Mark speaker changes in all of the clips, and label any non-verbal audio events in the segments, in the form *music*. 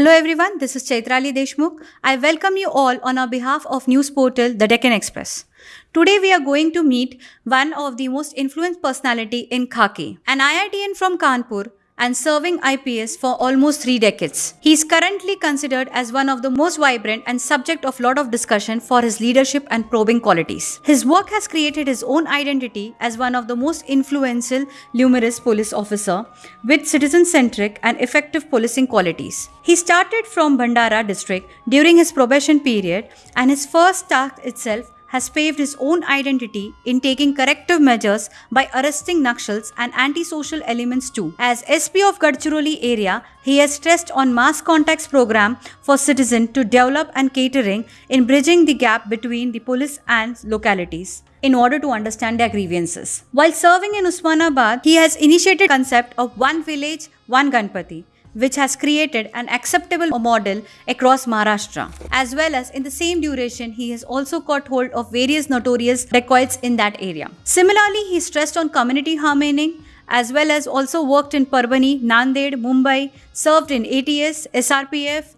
Speaker 1: Hello everyone, this is Chaitrali Deshmukh. I welcome you all on our behalf of news portal The Deccan Express. Today we are going to meet one of the most influenced personality in Khaki, an IITian from Kanpur and serving IPS for almost three decades. He is currently considered as one of the most vibrant and subject of lot of discussion for his leadership and probing qualities. His work has created his own identity as one of the most influential numerous police officer with citizen-centric and effective policing qualities. He started from Bhandara district during his probation period and his first task itself has paved his own identity in taking corrective measures by arresting Naxals and antisocial elements too. As SP of Gadchiroli area, he has stressed on mass contacts program for citizen to develop and catering in bridging the gap between the police and localities in order to understand their grievances. While serving in Usmanabad, he has initiated concept of one village, one Ganpati which has created an acceptable model across Maharashtra. As well as in the same duration, he has also caught hold of various notorious dacoits in that area. Similarly, he stressed on community harmony as well as also worked in Parbhani, Nanded, Mumbai, served in ATS, SRPF,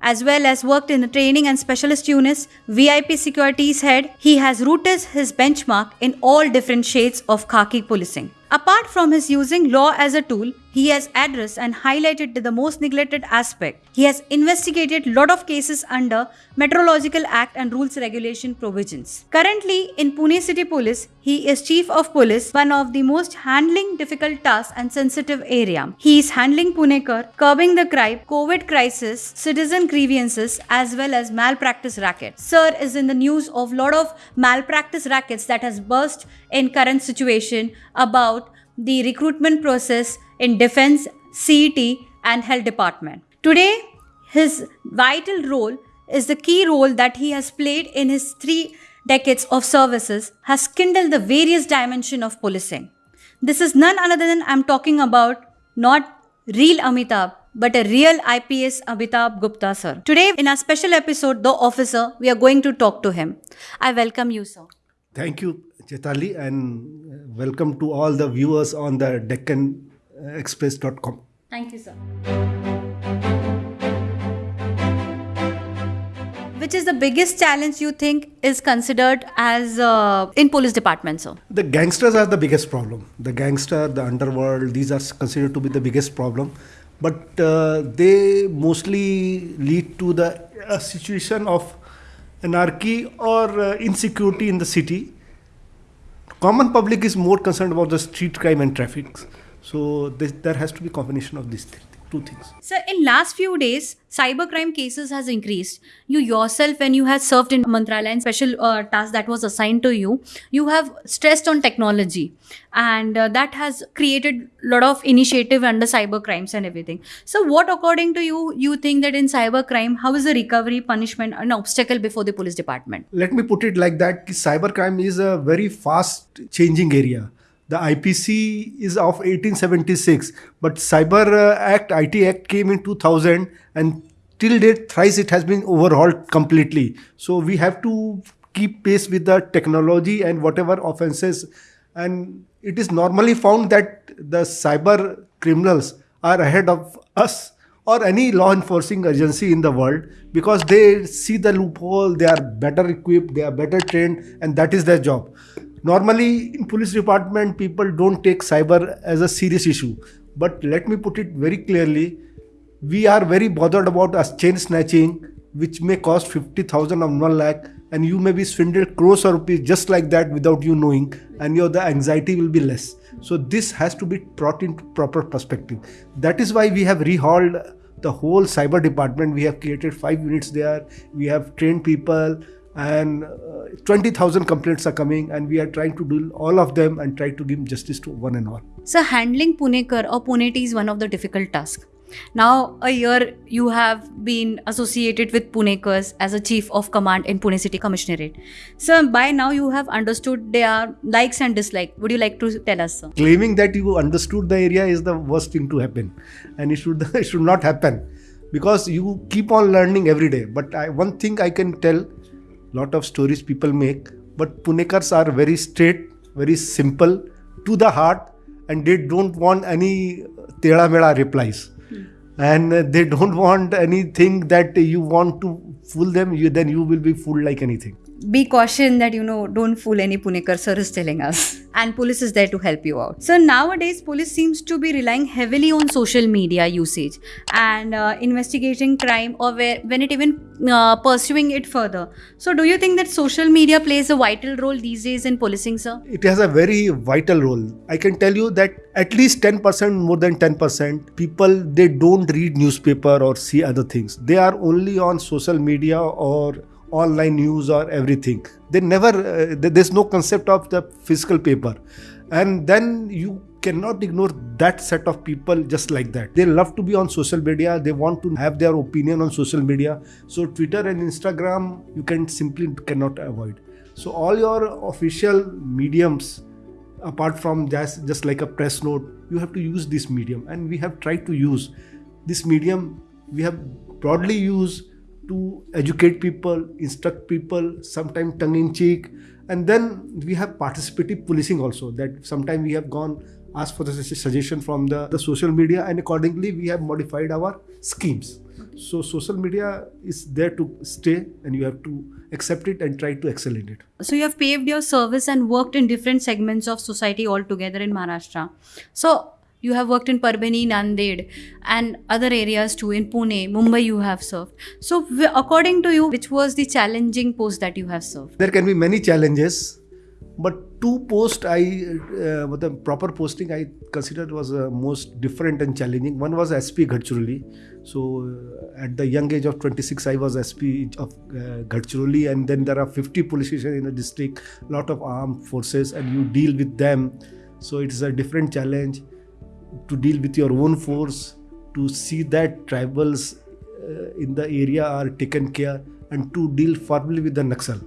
Speaker 1: as well as worked in the training and specialist units, VIP securities head. He has rooted his benchmark in all different shades of khaki policing. Apart from his using law as a tool, he has addressed and highlighted the most neglected aspect. He has investigated lot of cases under Metrological Act and Rules Regulation provisions. Currently in Pune City Police, he is Chief of Police, one of the most handling difficult tasks and sensitive area. He is handling Punekar, curbing the crime, COVID crisis, citizen grievances as well as malpractice racket. Sir is in the news of lot of malpractice rackets that has burst in current situation about the recruitment process in defense, CET and health department. Today, his vital role is the key role that he has played in his three decades of services has kindled the various dimension of policing. This is none other than I'm talking about not real Amitabh, but a real IPS Amitabh Gupta sir. Today in our special episode, The Officer, we are going to talk to him. I welcome you, sir.
Speaker 2: Thank you, Chetali, and welcome to all the viewers on the DeccanExpress.com.
Speaker 1: Thank you, sir. Which is the biggest challenge you think is considered as uh, in police department, sir?
Speaker 2: The gangsters are the biggest problem. The gangster, the underworld, these are considered to be the biggest problem. But uh, they mostly lead to the uh, situation of anarchy or uh, insecurity in the city. Common public is more concerned about the street crime and traffic. So this, there has to be combination of these things two things.
Speaker 1: Sir, in last few days, cybercrime cases has increased. You yourself, when you had served in Mantralaya and special uh, task that was assigned to you, you have stressed on technology, and uh, that has created a lot of initiative under cybercrimes and everything. So, what according to you, you think that in cybercrime, how is the recovery, punishment, an obstacle before the police department?
Speaker 2: Let me put it like that: cybercrime is a very fast changing area the IPC is of 1876, but Cyber uh, Act, IT Act came in 2000 and till date thrice it has been overhauled completely. So we have to keep pace with the technology and whatever offenses and it is normally found that the cyber criminals are ahead of us or any law enforcing agency in the world because they see the loophole, they are better equipped, they are better trained and that is their job normally in police department people don't take cyber as a serious issue. But let me put it very clearly. We are very bothered about a chain snatching which may cost 50000 or 1 lakh and you may be swindled crores of rupees just like that without you knowing and your the anxiety will be less. So this has to be brought into proper perspective. That is why we have rehauled the whole cyber department. We have created five units there. We have trained people and uh, 20,000 complaints are coming and we are trying to do all of them and try to give justice to one and all.
Speaker 1: So handling Punekar or Puneti is one of the difficult tasks. Now, a year you have been associated with Punekars as a chief of command in Pune City Commissionerate. So, by now you have understood their likes and dislikes. Would you like to tell us, sir?
Speaker 2: Claiming that you understood the area is the worst thing to happen, and it should *laughs* it should not happen because you keep on learning every day. But I, one thing I can tell lot of stories people make but punekars are very straight very simple to the heart and they don't want any tela mela replies hmm. and they don't *laughs* want anything that you want to fool them you then you will be fooled like anything
Speaker 1: be caution that you know don't fool any punekar sir is telling us. And police is there to help you out. So nowadays police seems to be relying heavily on social media usage and uh, investigating crime or where, when it even uh, pursuing it further. So do you think that social media plays a vital role these days in policing sir?
Speaker 2: It has a very vital role. I can tell you that at least 10% more than 10% people they don't read newspaper or see other things. They are only on social media or online news or everything. They never uh, there's no concept of the physical paper. And then you cannot ignore that set of people just like that. They love to be on social media. They want to have their opinion on social media. So twitter and instagram you can simply cannot avoid. So all your official mediums apart from just just like a press note you have to use this medium. And we have tried to use this medium. We have broadly used to educate people, instruct people, sometimes tongue in cheek. And then we have participative policing also, that sometimes we have gone asked for the suggestion from the, the social media and accordingly we have modified our schemes. So social media is there to stay and you have to accept it and try to excel in it.
Speaker 1: So you have paved your service and worked in different segments of society altogether in Maharashtra. So you have worked in Parbhani, Nanded, and other areas too. In Pune, Mumbai, you have served. So, according to you, which was the challenging post that you have served?
Speaker 2: There can be many challenges, but two posts I, uh, the proper posting I considered was uh, most different and challenging. One was SP Gadchiroli. So, uh, at the young age of 26, I was SP of uh, and then there are 50 police stations in the district, lot of armed forces, and you deal with them. So, it is a different challenge to deal with your own force, to see that tribals uh, in the area are taken care, and to deal firmly with the Naxal.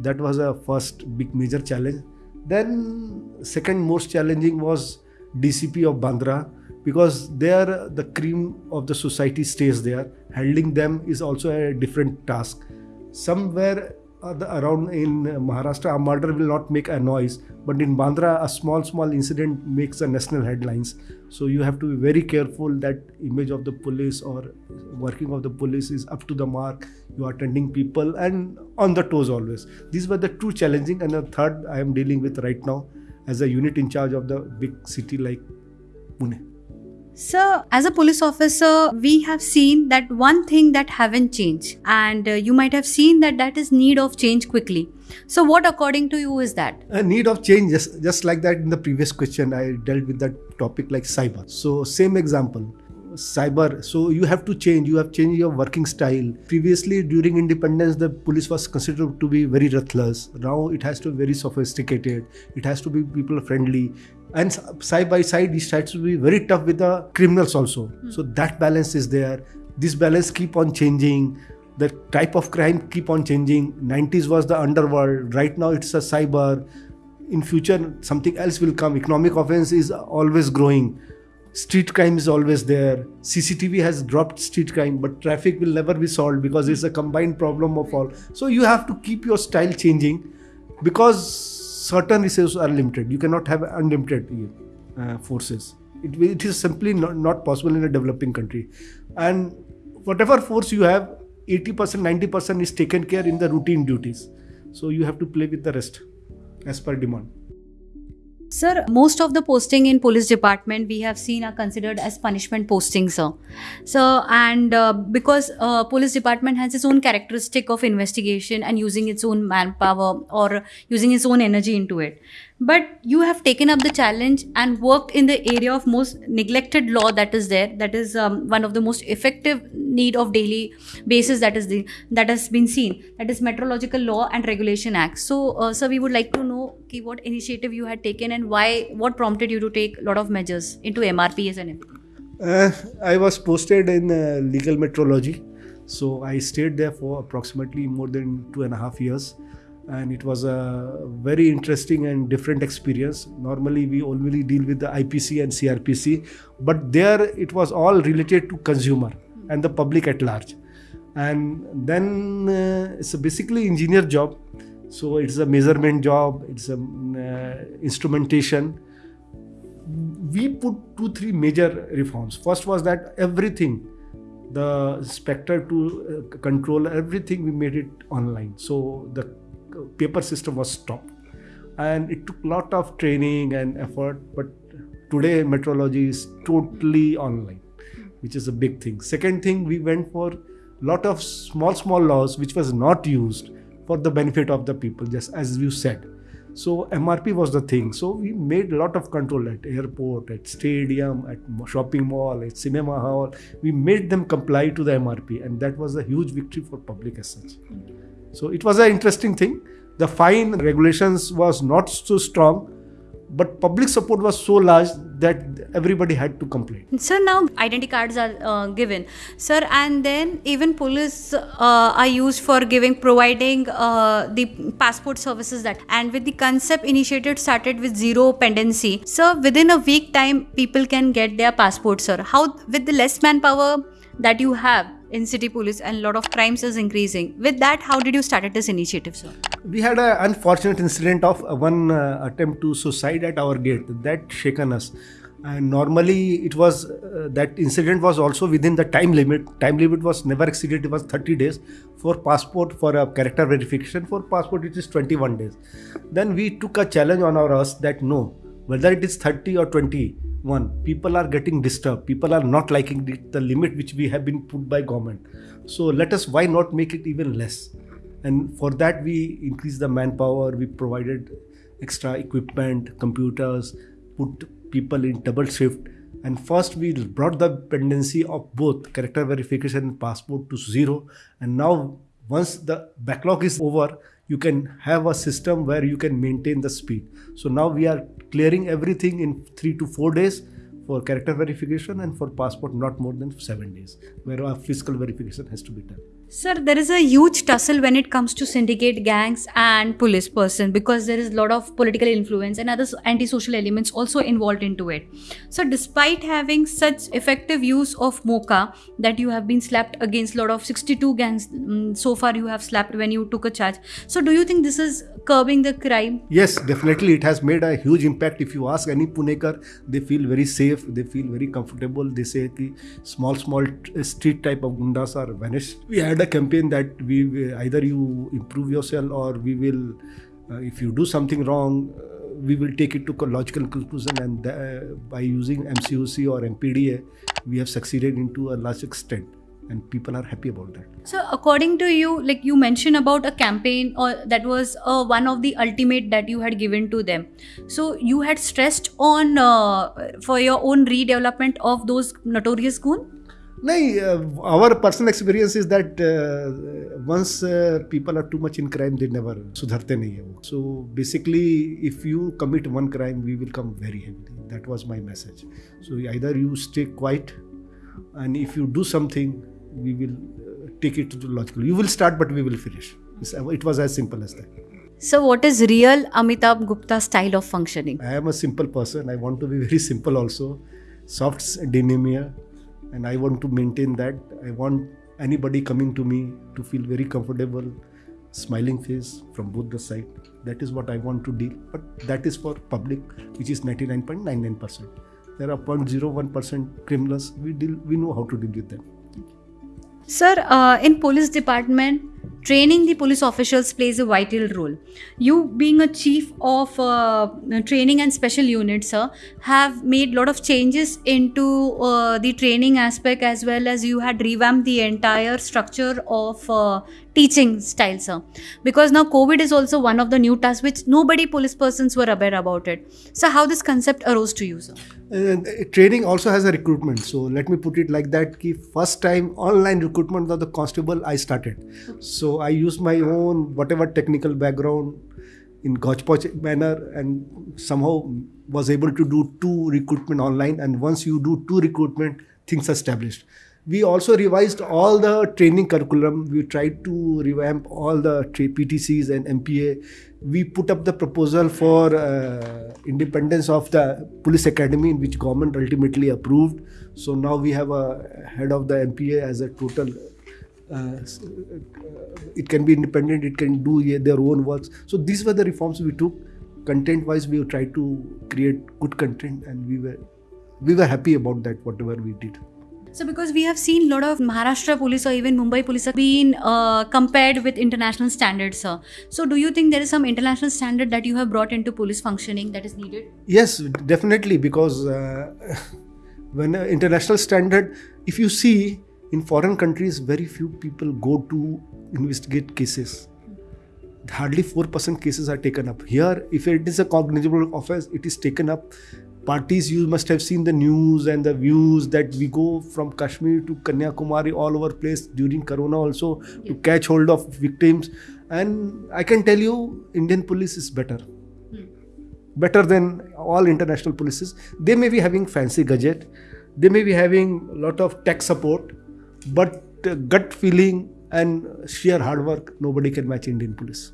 Speaker 2: That was a first big major challenge. Then, second most challenging was DCP of Bandra because there the cream of the society stays there. Handling them is also a different task. Somewhere Uh, around in Maharashtra, a murder will not make a noise, but in Bandra, a small, small incident makes a national headlines. So you have to be very careful that image of the police or working of the police is up to the mark. You are attending people and on the toes always. These were the two challenging, and the third I am dealing with right now as a unit in charge of the big city like Pune.
Speaker 1: So, as a police officer, we have seen that one thing that haven't changed, and uh, you might have seen that that is need of change quickly. So, what according to you is that?
Speaker 2: A need of change, just, just like that in the previous question, I dealt with that topic like cyber. So, same example cyber. So you have to change. You have changed your working style. Previously during independence the police was considered to be very ruthless. Now it has to be very sophisticated. It has to be people friendly. And side by side it has to be very tough with the criminals also. Mm. so that balance is there. This balance keep on changing. The type of crime keep on changing. 90s was the underworld. Right now it's a cyber. In future something else will come. Economic offense is always growing street crime is always there cctv has dropped street crime but traffic will never be solved because it's a combined problem of all so you have to keep your style changing because certain resources are limited. You cannot have unlimited uh, forces. It, it is simply not, not possible in a developing country. And whatever force you have, 80%, 90% is taken care in the routine duties. So you have to play with the rest as per demand.
Speaker 1: Sir, most of the posting in police department we have seen are considered as punishment posting, sir. So, and uh, because uh, police department has its own characteristic of investigation and using its own manpower or using its own energy into it but you have taken up the challenge and worked in the area of most neglected law that is there that is um, one of the most effective need of daily basis that is the that has been seen that is metrological law and regulation act. So uh, sir we would like to know okay, what initiative you had taken and why what prompted you to take a lot of measures into mrps and everything?
Speaker 2: Uh, i was posted in uh, legal metrology so i stayed there for approximately more than two and a half years and it was a very interesting and different experience. Normally, we only deal with the IPC and CRPC, but there it was all related to consumer and the public at large. And then uh, it's a basically engineer job, so it's a measurement job, it's a uh, instrumentation. we put two, three major reforms. First was that everything, the spectre to uh, control everything, we made it online. So the paper system was stopped, and it took a lot of training and effort. But today, metrology is totally online, which is a big thing. Second thing, we went for lot of small small laws which was not used for the benefit of the people just as you said so mrp was the thing so we made a lot of control at airport at stadium at shopping mall at cinema hall we made them comply to the mrp and that was a huge victory for public as such so it was an interesting thing. The fine regulations was not so strong but public support was so large that everybody had to complain.
Speaker 1: Sir now identity cards are uh, given. Sir and then even police uh, are used for giving providing uh, the passport services that and with the concept initiated started with zero pendency. So within a week time people can get their passport sir. How with the less manpower that you have in city police and a lot of crimes is increasing. With that how did you started this initiative sir?
Speaker 2: We had an unfortunate incident of one uh, attempt to suicide at our gate that shaken us. And normally it was uh, that incident was also within the time limit. Time limit was never exceeded it was 30 days for passport for a character verification. For passport it is 21 days. Then we took a challenge on our us that no whether it is 30 or 21 people are getting disturbed. People are not liking the, the limit which we have been put by government. So let us why not make it even less? And for that we increased the manpower. We provided extra equipment computers put people in double shift. And first we brought the pendency of both character verification and passport to zero. And now once the backlog is over you can have a system where you can maintain the speed. So now we are clearing everything in 3 to 4 days for character verification and for passport not more than 7 days where a physical verification has to be done
Speaker 1: Sir, there is a huge tussle when it comes to syndicate gangs and police person because there is a lot of political influence and other antisocial elements also involved into it. So, despite having such effective use of MCOCA that you have been slapped against a lot of 62 gangs um, so far you have slapped when you took a charge. So, do you think this is curbing the crime?
Speaker 2: Yes, definitely. It has made a huge impact. If you ask any Punekar, they feel very safe. They feel very comfortable. They say that small, small street type of gundas are vanished. We had a campaign that we either you improve yourself or we will uh, if you do something wrong uh, we will take it to a logical conclusion and uh, by using mcoc or mpda we have succeeded into a large extent and people are happy about that.
Speaker 1: So according to you like you mentioned about a campaign or that was uh, one of the ultimate that you had given to them. So you had stressed on uh, for your own redevelopment of those notorious goon
Speaker 2: no, our personal experience is that uh, once uh, people are too much in crime, they never hai. So basically, if you commit one crime, we will come very heavily. That was my message. So either you stay quiet, and if you do something, we will uh, take it to logical. You will start, but we will finish. It was as simple as that.
Speaker 1: So, what is real Amitabh Gupta style of functioning?
Speaker 2: I am a simple person. I want to be very simple also. Soft demeanor and i want to maintain that. I want anybody coming to me to feel very comfortable smiling face from both the side. That is what i want to deal. But that is for public which is 99.99% there are 0.01% criminals. We deal we know how to deal with them.
Speaker 1: Sir uh, in police department training the police officials plays a vital role. You being a chief of uh, training and special units sir have made lot of changes into uh, the training aspect as well as you had revamped the entire structure of uh, teaching style sir. Because now covid is also one of the new tasks which nobody police persons were aware about it. So how this concept arose to you sir?
Speaker 2: Uh, training also has a recruitment. So let me put it like that ki first time online recruitment of the constable i started so i used my own whatever technical background in Gotchpoch manner and somehow was able to do two recruitment online and once you do two recruitment things are established we also revised all the training curriculum. We tried to revamp all the PTCs and MPA. We put up the proposal for uh, independence of the police academy, in which government ultimately approved. So now we have a head of the MPA as a total. Uh, it can be independent. It can do their own works. So these were the reforms we took. Content-wise, we tried to create good content, and we were we were happy about that, whatever we did.
Speaker 1: So, because we have seen a lot of Maharashtra police or even Mumbai police have been uh, compared with international standards, sir. So, do you think there is some international standard that you have brought into police functioning that is needed?
Speaker 2: Yes, definitely, because uh, *laughs* when uh, international standard, if you see in foreign countries, very few people go to investigate cases. Hardly 4% cases are taken up. Here, if it is a cognizable offense, it is taken up. Parties you must have seen the news and the views that we go from kashmir to kanyakumari all over place during corona also to catch hold of victims. And i can tell you indian police is better. Hmm. better than all international polices. They may be having fancy gadget. They may be having a lot of tech support but gut feeling and sheer hard work nobody can match indian police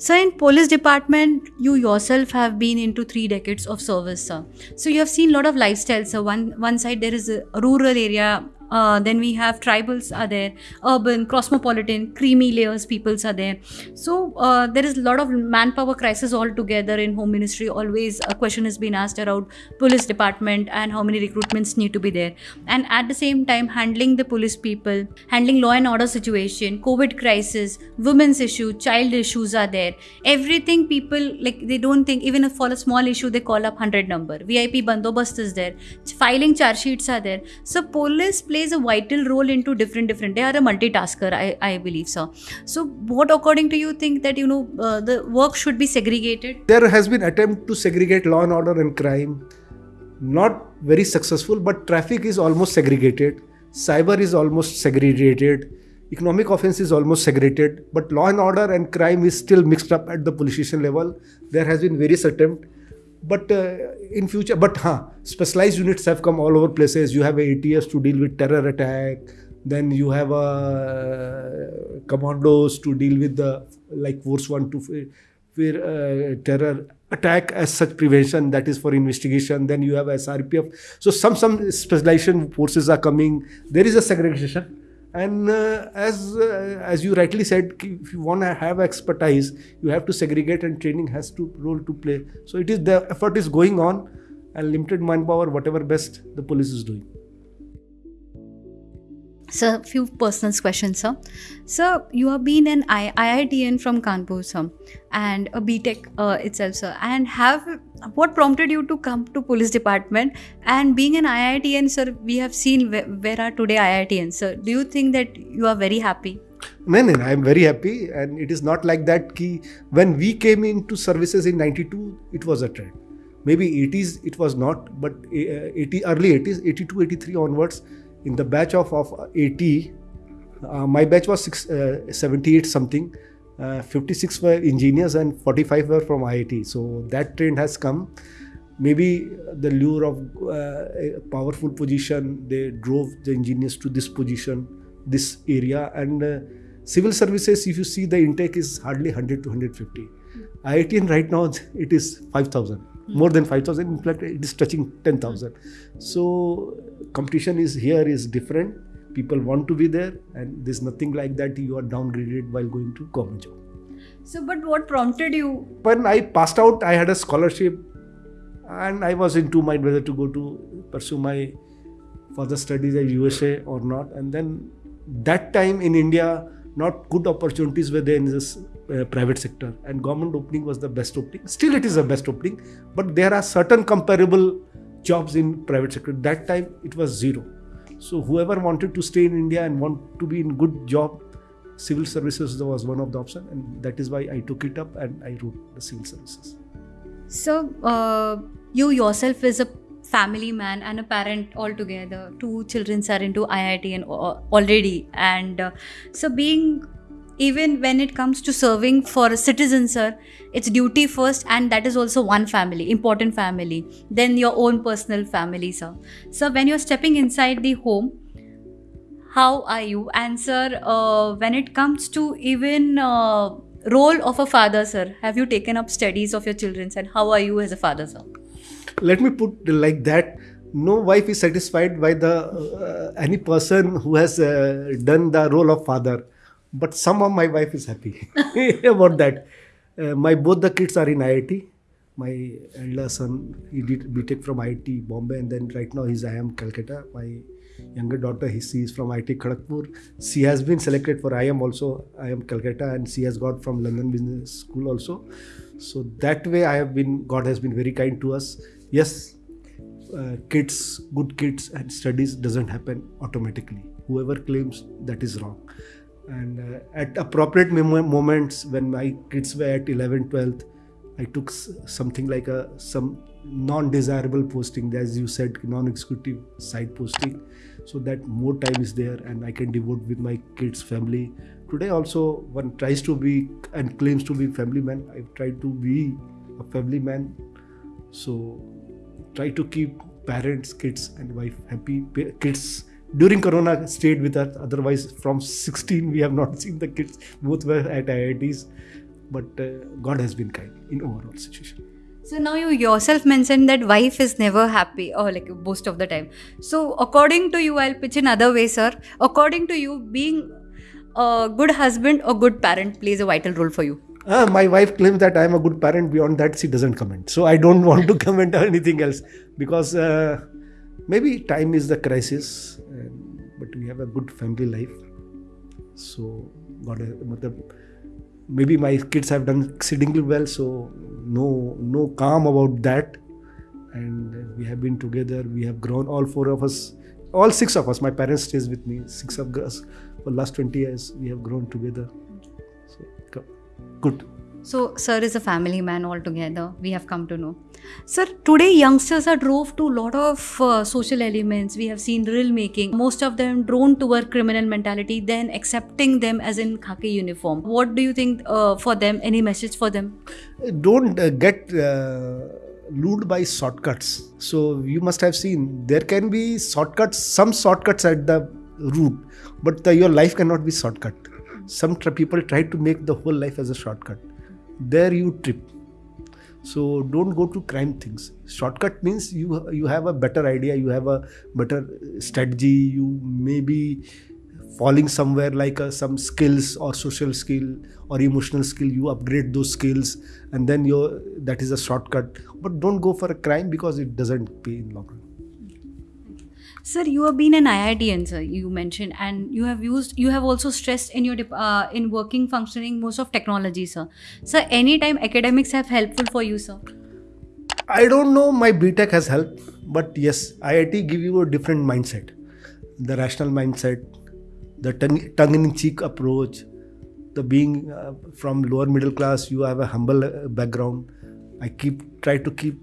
Speaker 1: so in police department, you yourself have been into three decades of service, sir. So you have seen lot of lifestyles. So one one side there is a rural area uh, then we have tribals are there, urban, cosmopolitan, creamy layers peoples are there. So uh, there is a lot of manpower crisis altogether in home ministry. Always a question has been asked around police department and how many recruitments need to be there. And at the same time, handling the police people, handling law and order situation, COVID crisis, women's issue, child issues are there. Everything people like they don't think even if for a small issue they call up hundred number. VIP bandobast is there. Filing charge sheets are there. So police play plays a vital role into different different. They are a multitasker i, I believe so so what according to you think that you know uh, the work should be segregated?
Speaker 2: There has been attempt to segregate law and order and crime. Not very successful but traffic is almost segregated. Cyber is almost segregated. Economic offense is almost segregated. But law and order and crime is still mixed up at the police station level. There has been various attempt but uh, in future but huh, specialized units have come all over places. You have ats to deal with terror attack. Then you have uh, commandos to deal with the like force one to fear uh, terror attack as such prevention. That is for investigation. Then you have srpf so some some specialization forces are coming. There is a segregation and uh, as uh, as you rightly said if you want to have expertise you have to segregate and training has to role to play. So it is the effort is going on and limited manpower whatever best the police is doing
Speaker 1: so a few personal questions sir. So you have been an I- iitian from kanpur sir and a btech uh, itself sir. And have what prompted you to come to police department? And being an iitian sir we have seen where, where are today iitian sir. Do you think that you are very happy?
Speaker 2: No, no, I am very happy, and it is not like that. Ki when we came into services in '92, it was a trend. Maybe 80s it was not, but uh, 80 early 80s, 82, 83 onwards, in the batch of, of 80, uh, my batch was six, uh, 78 something. Uh, 56 were engineers and 45 were from IIT. So that trend has come. Maybe the lure of uh, a powerful position, they drove the engineers to this position, this area. And uh, civil services, if you see the intake is hardly 100 to 150. IIT right now it is 5,000 more than 5000 in fact it is touching 10000 so competition is here is different. People want to be there and there's nothing like that you are downgraded while going to government job.
Speaker 1: So but what prompted you?
Speaker 2: When i passed out i had a scholarship and i was in two mind whether to go to pursue my further studies at usa or not. And then that time in india not good opportunities were there in this uh, private sector. And government opening was the best opening. Still it is the best opening but there are certain comparable jobs in private sector. That time it was zero. So whoever wanted to stay in india and want to be in good job civil services was one of the option and that is why i took it up and i wrote the civil services.
Speaker 1: So uh, you yourself is a family man and a parent altogether. Two children are into iit and uh, already. And uh, so being even when it comes to serving for a citizen sir it's duty first and that is also one family important family then your own personal family sir. So when you're stepping inside the home how are you? And sir uh, when it comes to even uh, role of a father sir have you taken up studies of your children and how are you as a father sir?
Speaker 2: Let me put like that. No wife is satisfied by the uh, any person who has uh, done the role of father but somehow my wife is happy *laughs* about that. Uh, my both the kids are in IIT. my elder son he did btech from iit bombay and then right now he's iim calcutta. My younger daughter he she is from iit kharagpur. She has been selected for iim also iim calcutta and she has got from london business school also. So that way i have been god has been very kind to us. Yes uh, kids good kids and studies doesn't happen automatically. Whoever claims that is wrong and uh, at appropriate mom- moments when my kids were at 11 12th i took something like a some non-desirable posting. As you said non-executive side posting. So that more time is there and i can devote with my kids family. Today also one tries to be and claims to be family man. I've tried to be a family man. So try to keep parents kids and wife happy. Kids during corona stayed with us otherwise from 16 we have not seen the kids both were at iits but uh, god has been kind in overall situation
Speaker 1: So now you yourself mentioned that wife is never happy or like most of the time. So according to you, I'll pitch in other way, sir. According to you, being a good husband or good parent plays a vital role for you.
Speaker 2: Ah, my wife claims that I am a good parent. Beyond that, she doesn't comment. So I don't *laughs* want to comment on anything else because uh, maybe time is the crisis, but we have a good family life. So God, uh, maybe my kids have done exceedingly well. So no, no calm about that. And we have been together. We have grown. All four of us, all six of us. My parents stays with me. Six of us for last twenty years. We have grown together. So good.
Speaker 1: So, sir is a family man altogether. We have come to know. Sir, today youngsters are drove to a lot of uh, social elements. We have seen drill making. Most of them drawn toward criminal mentality, then accepting them as in khaki uniform. What do you think uh, for them? Any message for them?
Speaker 2: don't uh, get uh, lured by shortcuts so you must have seen there can be shortcuts some shortcuts at the route but the, your life cannot be shortcut some people try to make the whole life as a shortcut there you trip. So don't go to crime things. Shortcut means you you have a better idea you have a better strategy. You may be falling somewhere like uh, some skills or social skill or emotional skill. You upgrade those skills and then you that is a shortcut. But don't go for a crime because it doesn't pay in long run
Speaker 1: Sir, you have been an IITian, sir. You mentioned, and you have used. You have also stressed in your uh, in working functioning most of technology, sir. Sir, anytime academics have helpful for you, sir.
Speaker 2: I don't know my BTech has helped, but yes, IIT give you a different mindset. The rational mindset, the tongue- tongue-in-cheek approach, the being uh, from lower middle class, you have a humble uh, background. I keep try to keep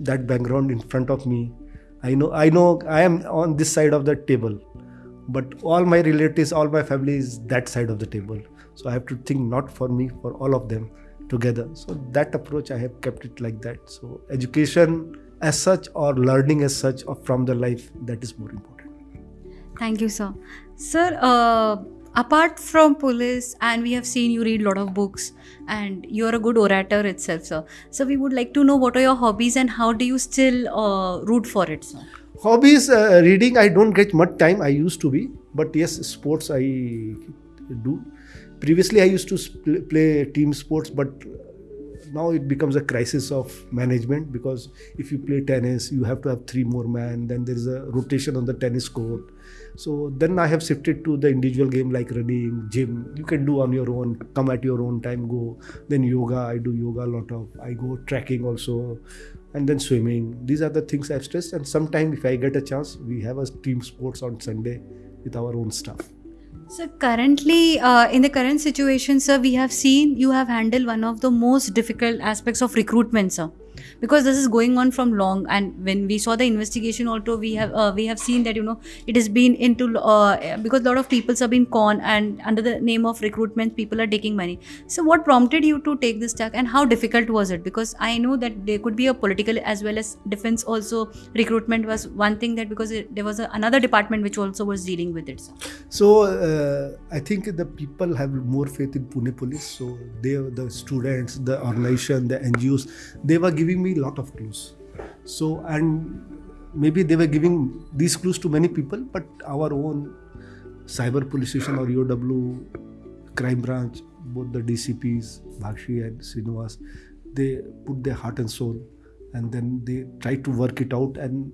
Speaker 2: that background in front of me. I know I know I am on this side of the table, but all my relatives, all my family is that side of the table. So I have to think not for me, for all of them together. So that approach I have kept it like that. So education as such or learning as such or from the life that is more important.
Speaker 1: Thank you, sir. Sir, uh, apart from police, and we have seen you read a lot of books, and you're a good orator itself, sir. So we would like to know what are your hobbies and how do you still uh, root for it, sir?
Speaker 2: Hobbies uh, reading I don't get much time I used to be, but yes, sports I do. Previously I used to play team sports, but now it becomes a crisis of management because if you play tennis, you have to have three more men. Then there is a rotation on the tennis court. So then I have shifted to the individual game like running, gym. You can do on your own, come at your own time, go. Then yoga, I do yoga a lot of. I go trekking also, and then swimming. These are the things I've stressed. And sometime if I get a chance, we have a team sports on Sunday with our own stuff.
Speaker 1: So currently, uh, in the current situation, sir, we have seen you have handled one of the most difficult aspects of recruitment, sir, because this is going on from long. And when we saw the investigation, also we have uh, we have seen that you know it has been into uh, because a lot of people have been conned, and under the name of recruitment, people are taking money. So what prompted you to take this tack, and how difficult was it? Because I know that there could be a political as well as defense also. Recruitment was one thing that because it, there was a, another department which also was dealing with it.
Speaker 2: So uh, I think the people have more faith in Pune police. So they, the students, the organization, the NGOs, they were giving me a lot of clues. So and maybe they were giving these clues to many people, but our own cyber police station or EOW, crime branch, both the DCPs, Bhakshi and Srinivas, they put their heart and soul and then they try to work it out and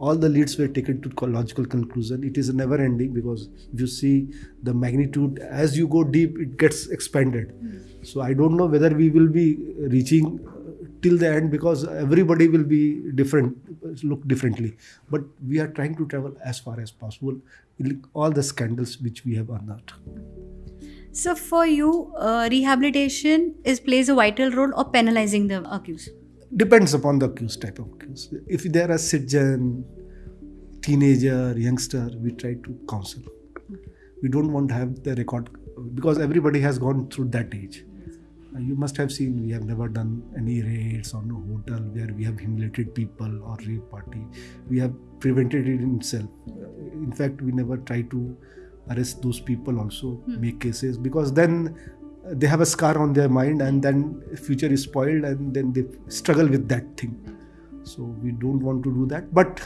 Speaker 2: all the leads were taken to logical conclusion. It is never ending because if you see the magnitude as you go deep it gets expanded. Hmm. So i don't know whether we will be reaching till the end because everybody will be different look differently but we are trying to travel as far as possible all the scandals which we have unearthed
Speaker 1: So for you, uh, rehabilitation is plays a vital role or penalizing the accused.
Speaker 2: depends upon the accused type of accused. If they are a citizen, teenager, youngster, we try to counsel. We don't want to have the record because everybody has gone through that age. Uh, You must have seen we have never done any raids on a hotel where we have humiliated people or rape party. We have prevented it in itself. Uh, In fact, we never try to arrest those people also, make cases because then uh, they have a scar on their mind and then future is spoiled and then they struggle with that thing so we don't want to do that but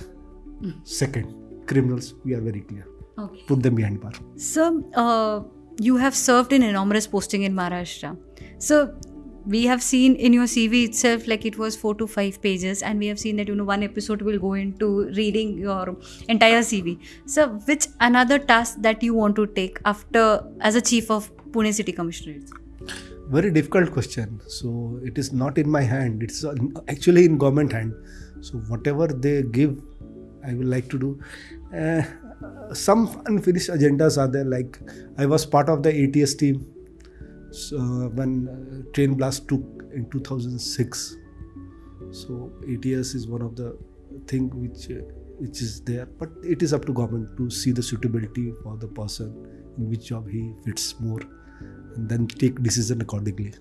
Speaker 2: second criminals we are very clear
Speaker 1: Okay.
Speaker 2: put them behind bar
Speaker 1: So uh, you have served in enormous posting in Maharashtra. So we have seen in your CV itself like it was four to five pages, and we have seen that you know one episode will go into reading your entire CV. So which another task that you want to take after as a chief of Pune City Commissionerate?
Speaker 2: very difficult question so it is not in my hand it's uh, actually in government hand so whatever they give i will like to do uh, some unfinished agendas are there like i was part of the ats team so when uh, train blast took in 2006 so ats is one of the thing which uh, which is there but it is up to government to see the suitability for the person in which job he fits more and then take decision accordingly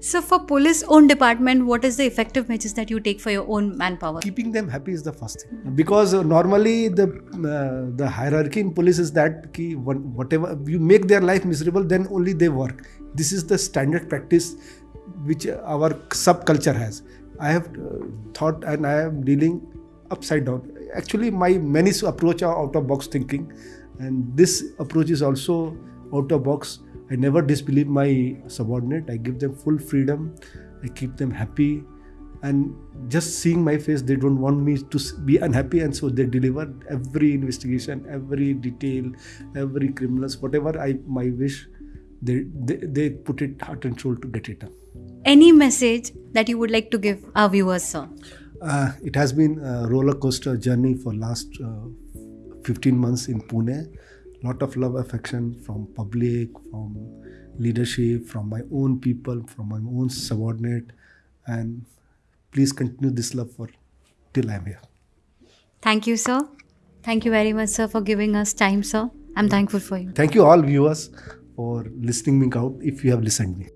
Speaker 1: So for police own department, what is the effective measures that you take for your own manpower?
Speaker 2: keeping them happy is the first thing. Because uh, normally the uh, the hierarchy in police is that ki whatever you make their life miserable then only they work. This is the standard practice which our subculture has. I have uh, thought and i am dealing upside down. Actually my many approach are out of box thinking. And this approach is also out of box i never disbelieve my subordinate. I give them full freedom. I keep them happy. And just seeing my face they don't want me to be unhappy. And so they deliver every investigation every detail every criminals whatever i my wish they, they they put it heart and soul to get it done.
Speaker 1: Any message that you would like to give our viewers, sir?
Speaker 2: uh, it has been a roller coaster journey for last uh, 15 months in pune lot of love affection from public from leadership from my own people from my own subordinate and please continue this love for till i'm here
Speaker 1: Thank you, sir. Thank you very much, sir, for giving us time, sir. I'm thankful for you.
Speaker 2: Thank you all viewers for listening me out if you have listened me.